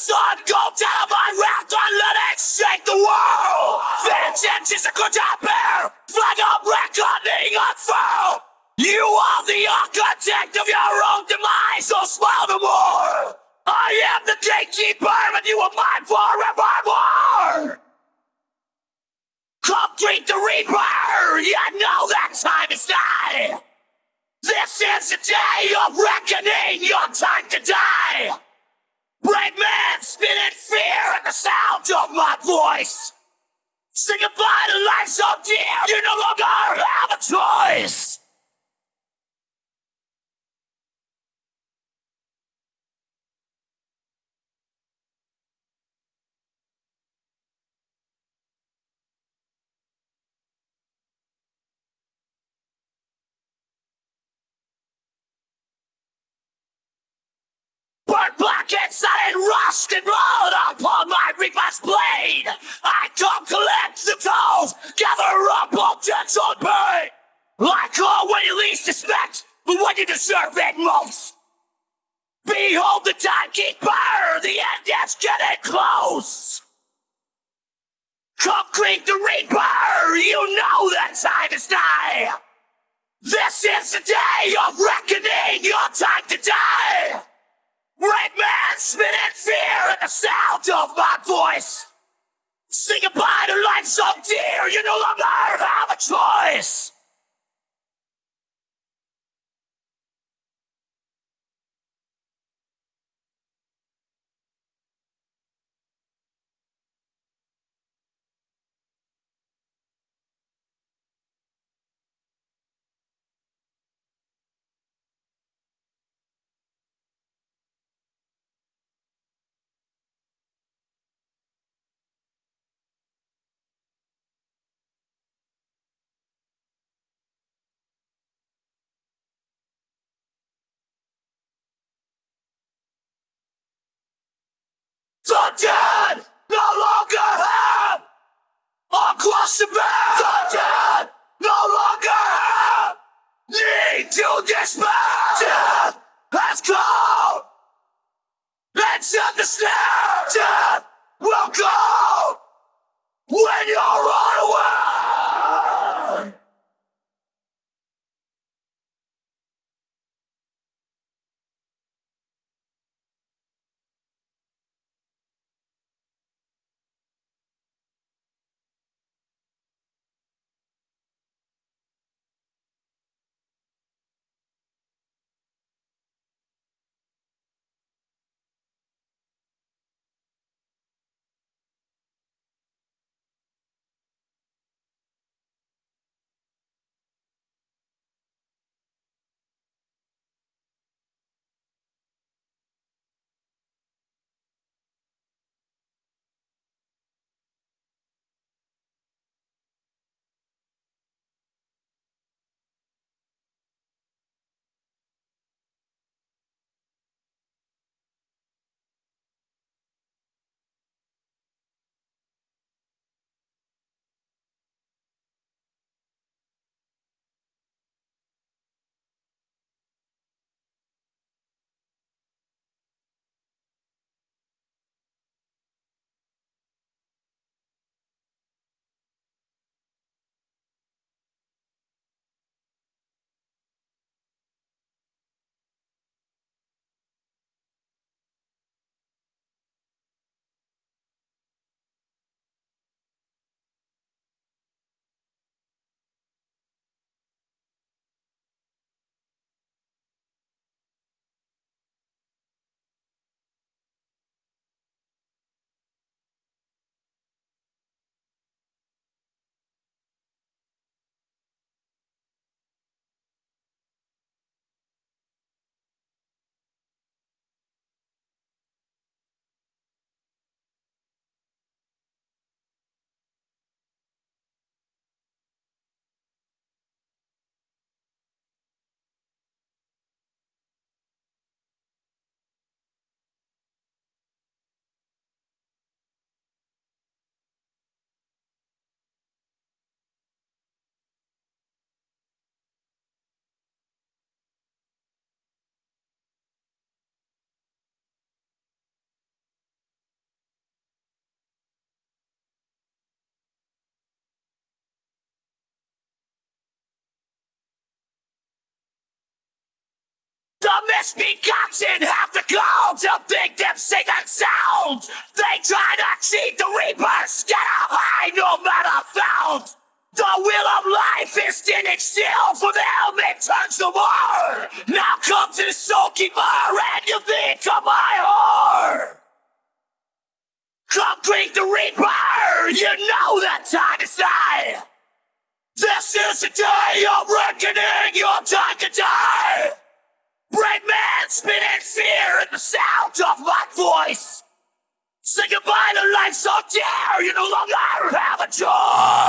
sun go down my wrath and let it shake the world. Vengeance is a good bear, flag of reckoning unfurled. You are the architect of your own demise, so smile no more. I am the gatekeeper, and you are mine forevermore. Come greet the Reaper, you know that time is nigh. This is the day of reckoning, your time to die. Brave man, spin in fear at the sound of my voice. Say goodbye to life so dear, you no longer have a choice. Inside and rust and blood upon my reaper's blade. I come collect the tolls, gather up debts on pay. I call when you least expect, but when you deserve it most. Behold the timekeeper, the end is getting close. Come greet the reaper, you know that time is nigh. This is the day of reckoning, your time to die. The sound of my voice. Say goodbye to life so dear, you no longer have a choice. The dead no longer have across the bed. The dead no longer have need to despair. Death has come. Enter the snare. Death will go The misbegotten have the gall to think them sing and sound. They try to cheat the reapers, get a high no matter found. The wheel of life is standing still for them, it turns the more. Now come to the keeper and you think of my whore. Come greet the reaper, you know that time is nigh. This is the day of reckoning, your time to die. Brave man spit in fear at the sound of my voice. Say goodbye to life so dear, you no longer have a choice.